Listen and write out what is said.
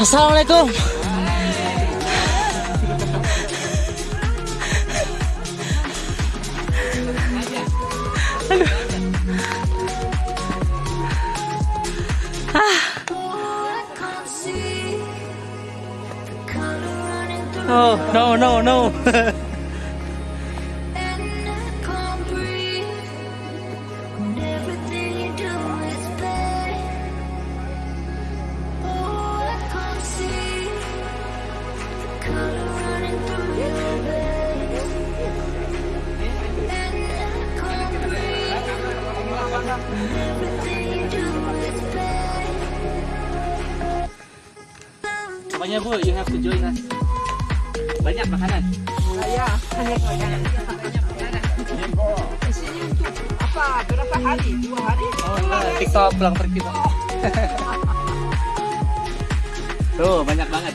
Assalamualaikum. Aduh. Ah. Oh, no, no, no. Pokoknya Bu, you have to join us. Banyak makanan. Ya, hanya makanan. Di sini untuk apa? Berapa hari? Dua hari? Oh, enggak. TikTok pulang pergi. Tuh, banyak banget.